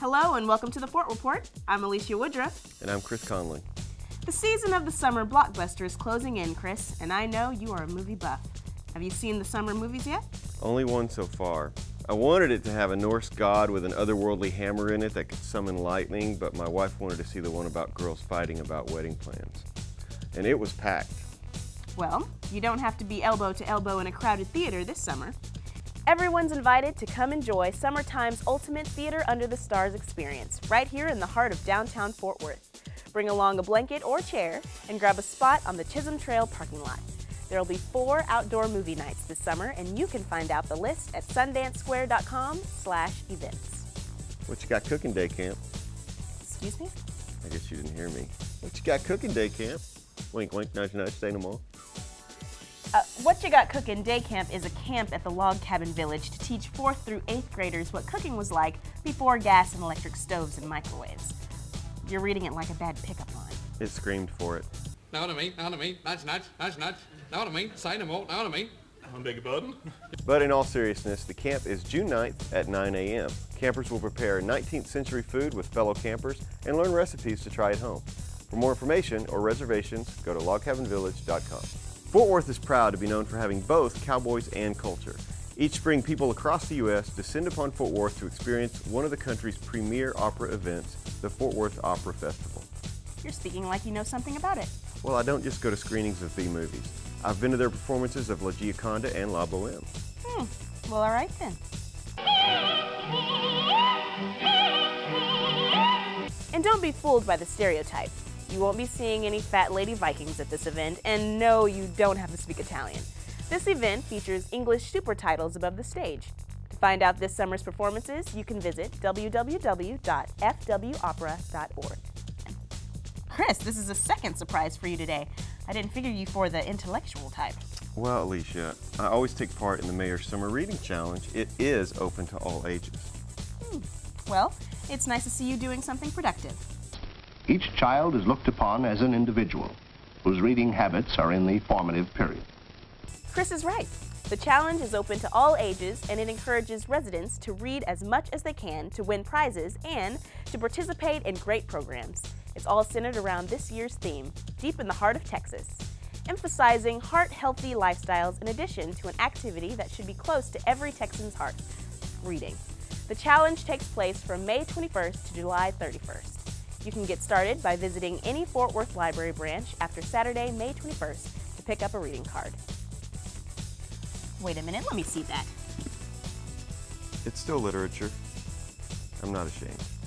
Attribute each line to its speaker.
Speaker 1: Hello and welcome to the Fort Report. I'm Alicia Woodruff.
Speaker 2: And I'm Chris Conley.
Speaker 1: The season of the summer blockbuster is closing in, Chris, and I know you are a movie buff. Have you seen the summer movies yet?
Speaker 2: Only one so far. I wanted it to have a Norse god with an otherworldly hammer in it that could summon lightning, but my wife wanted to see the one about girls fighting about wedding plans. And it was packed.
Speaker 1: Well, you don't have to be elbow to elbow in a crowded theater this summer. Everyone's invited to come enjoy Summertime's ultimate Theater Under the Stars experience right here in the heart of downtown Fort Worth. Bring along a blanket or chair and grab a spot on the Chisholm Trail parking lot. There will be four outdoor movie nights this summer, and you can find out the list at sundancesquare.com slash events.
Speaker 2: What you got cooking day camp?
Speaker 1: Excuse me?
Speaker 2: I guess you didn't hear me. What you got cooking day camp? Wink, wink, nudge, nudge, say no more.
Speaker 1: Uh, what You Got Cooking Day Camp is a camp at the Log Cabin Village to teach 4th through 8th graders what cooking was like before gas and electric stoves and microwaves. You're reading it like a bad pickup line.
Speaker 2: It screamed for it.
Speaker 3: Know what I mean? Know what I mean? Nudge, nudge, nudge, nudge. Know what I mean? Say no more. Know what I mean?
Speaker 4: I beg your pardon?
Speaker 2: But in all seriousness, the camp is June 9th at 9 a.m. Campers will prepare 19th century food with fellow campers and learn recipes to try at home. For more information or reservations, go to logcabinvillage.com. Fort Worth is proud to be known for having both cowboys and culture. Each spring, people across the U.S. descend upon Fort Worth to experience one of the country's premier opera events, the Fort Worth Opera Festival.
Speaker 1: You're speaking like you know something about it.
Speaker 2: Well, I don't just go to screenings of B movies. I've been to their performances of La Gioconda and La Boheme.
Speaker 1: Hmm. Well, all right then. And don't be fooled by the stereotype. You won't be seeing any fat lady Vikings at this event, and no, you don't have to speak Italian. This event features English super titles above the stage. To find out this summer's performances, you can visit www.fwopera.org. Chris, this is a second surprise for you today. I didn't figure you for the intellectual type.
Speaker 2: Well, Alicia, I always take part in the Mayor's Summer Reading Challenge. It is open to all ages. Hmm.
Speaker 1: Well, it's nice to see you doing something productive.
Speaker 5: Each child is looked upon as an individual whose reading habits are in the formative period.
Speaker 1: Chris is right. The challenge is open to all ages and it encourages residents to read as much as they can to win prizes and to participate in great programs. It's all centered around this year's theme, Deep in the Heart of Texas, emphasizing heart-healthy lifestyles in addition to an activity that should be close to every Texan's heart, reading. The challenge takes place from May 21st to July 31st. You can get started by visiting any Fort Worth Library branch after Saturday, May 21st to pick up a reading card. Wait a minute, let me see that.
Speaker 2: It's still literature. I'm not ashamed.